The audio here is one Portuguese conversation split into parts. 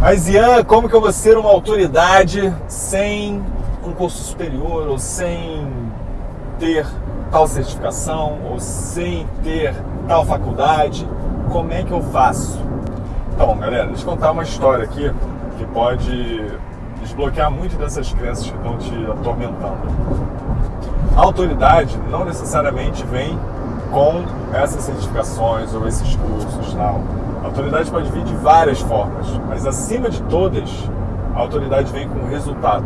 Mas Ian, como que eu vou ser uma autoridade sem um curso superior ou sem ter tal certificação ou sem ter tal faculdade? Como é que eu faço? Então, galera, deixa eu contar uma história aqui que pode desbloquear muito dessas crenças que estão te atormentando. A autoridade não necessariamente vem com essas certificações ou esses cursos, não. A autoridade pode vir de várias formas, mas acima de todas, a autoridade vem com resultado.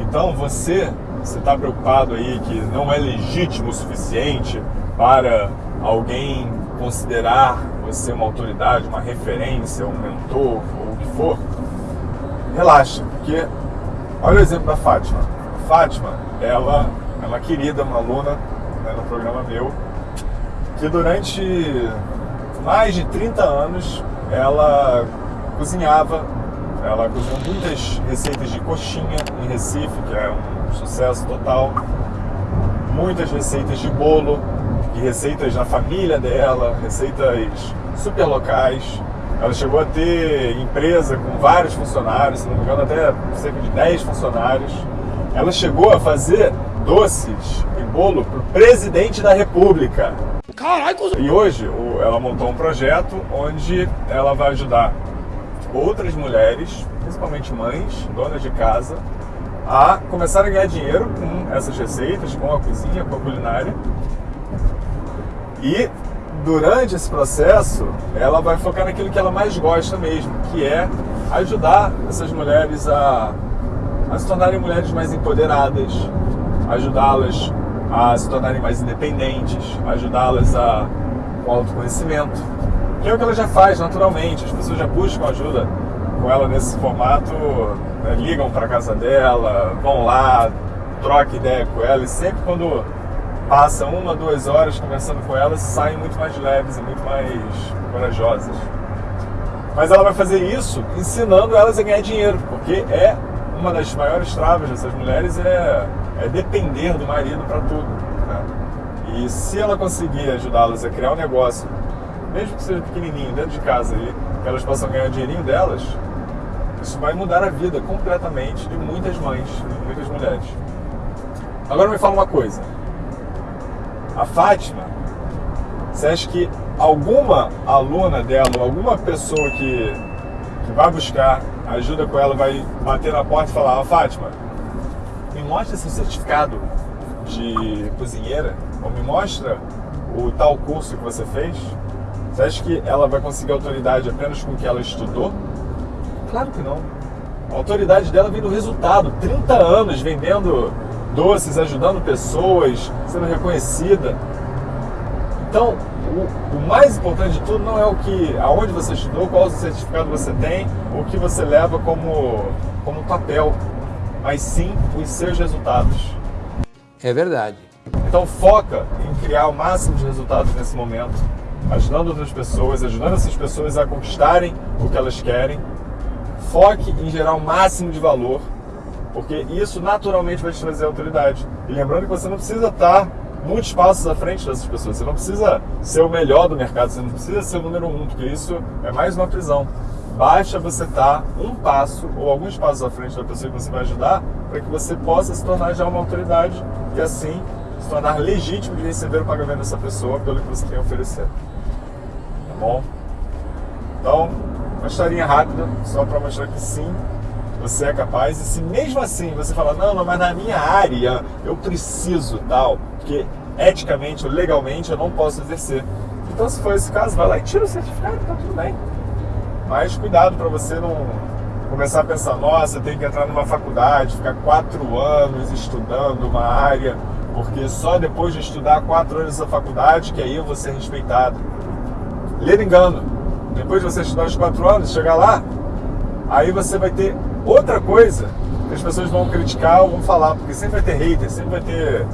Então você, você está preocupado aí que não é legítimo o suficiente para alguém considerar você uma autoridade, uma referência, um mentor ou o que for, relaxa, porque olha o exemplo da Fátima. A Fátima, ela é uma querida, uma aluna né, no programa meu, que durante mais de 30 anos ela cozinhava, ela cozinhou muitas receitas de coxinha em Recife, que é um sucesso total, muitas receitas de bolo, e receitas na família dela, receitas super locais. Ela chegou a ter empresa com vários funcionários, se não me engano, até cerca de 10 funcionários. Ela chegou a fazer doces e bolo para o presidente da República. Caralho! E hoje ela montou um projeto onde ela vai ajudar outras mulheres, principalmente mães, donas de casa, a começar a ganhar dinheiro com essas receitas, com a cozinha, com a culinária. E durante esse processo, ela vai focar naquilo que ela mais gosta mesmo, que é ajudar essas mulheres a, a se tornarem mulheres mais empoderadas, ajudá-las a se tornarem mais independentes, ajudá-las a com autoconhecimento, que é o que ela já faz naturalmente. As pessoas já buscam ajuda com ela nesse formato, né, ligam para casa dela, vão lá, trocam ideia com ela e sempre quando passa uma, duas horas conversando com elas, saem muito mais leves e muito mais corajosas. Mas ela vai fazer isso ensinando elas a ganhar dinheiro, porque é uma das maiores travas dessas mulheres é, é depender do marido para tudo. E se ela conseguir ajudá-las a criar um negócio, mesmo que seja pequenininho, dentro de casa, ali, que elas possam ganhar o dinheirinho delas, isso vai mudar a vida completamente de muitas mães, de muitas mulheres. Agora me fala uma coisa a Fátima, você acha que alguma aluna dela, alguma pessoa que, que vai buscar ajuda com ela, vai bater na porta e falar: ah, Fátima, me mostra seu certificado de cozinheira, ou me mostra o tal curso que você fez? Você acha que ela vai conseguir autoridade apenas com o que ela estudou? Claro que não. A autoridade dela vem do resultado. 30 anos vendendo doces, ajudando pessoas, sendo reconhecida. Então, o, o, mais importante de tudo não é o que, aonde você estudou, qual certificado você tem, o que você leva como, como papel, mas sim os seus resultados. É verdade. Então foca em criar o máximo de resultados nesse momento, ajudando outras pessoas, ajudando essas pessoas a conquistarem o que elas querem. Foque em gerar o máximo de valor porque isso naturalmente vai te trazer autoridade. E lembrando que você não precisa estar muitos passos à frente dessas pessoas, você não precisa ser o melhor do mercado, você não precisa ser o número um, porque isso é mais uma prisão. Basta você estar um passo ou alguns passos à frente da pessoa que você vai ajudar para que você possa se tornar já uma autoridade e assim se tornar legítimo de receber o pagamento dessa pessoa pelo que você tem a oferecer. Tá bom? Então, uma historinha rápida, só para mostrar que sim, você é capaz, e se mesmo assim você fala, não, não, mas na minha área eu preciso tal, porque eticamente ou legalmente eu não posso exercer. Então, se for esse caso, vai lá e tira o certificado, tá tudo bem. Mas cuidado para você não começar a pensar, nossa, eu tenho que entrar numa faculdade, ficar quatro anos estudando uma área, porque só depois de estudar quatro anos nessa faculdade que aí eu vou ser respeitado. Ler engano. Depois de você estudar os quatro anos, chegar lá, aí você vai ter outra coisa que as pessoas vão criticar ou vão falar, porque sempre vai ter hater, sempre vai ter,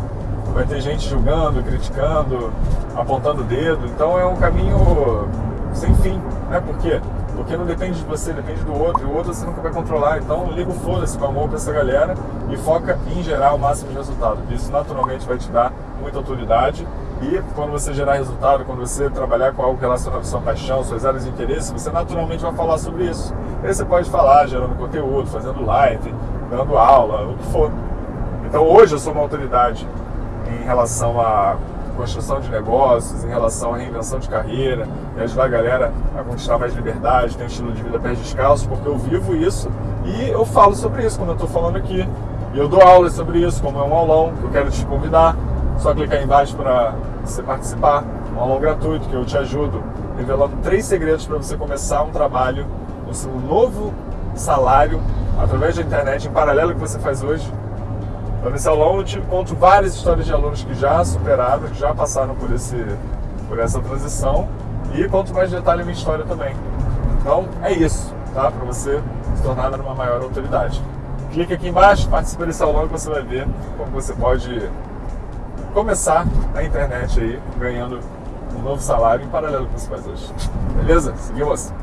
vai ter gente julgando, criticando, apontando o dedo. Então é um caminho sem fim, né? Por quê? Porque não depende de você, depende do outro, e o outro você nunca vai controlar. Então liga o foda-se com amor pra essa galera e foca em gerar o máximo de resultado. Isso naturalmente vai te dar muita autoridade E quando você gerar resultado, quando você trabalhar com algo relacionado à sua paixão, suas áreas de interesse, você naturalmente vai falar sobre isso. E aí você pode falar gerando conteúdo, fazendo live, dando aula, o que for. Então hoje eu sou uma autoridade em relação à construção de negócios, em relação à reinvenção de carreira, e ajudar a galera a conquistar mais liberdade, ter um estilo de vida pés descalços, porque eu vivo isso e eu falo sobre isso quando eu estou falando aqui. E eu dou aulas sobre isso, como é um aulão, que eu quero te convidar. Só clicar aí embaixo para você participar. Um aulão gratuito que eu te ajudo, revelando três segredos para você começar um trabalho no seu novo salário através da internet, em paralelo ao que você faz hoje. Nesse aulão eu te conto várias histórias de alunos que já superaram, que já passaram por, esse, por essa transição e conto mais detalhe a minha história também. Então, é isso, tá? Para você se tornar uma maior autoridade. Clique aqui embaixo, participe desse aulão que você vai ver como você pode começar na internet aí, ganhando um novo salário em paralelo com o que você faz hoje. Beleza? Seguimos!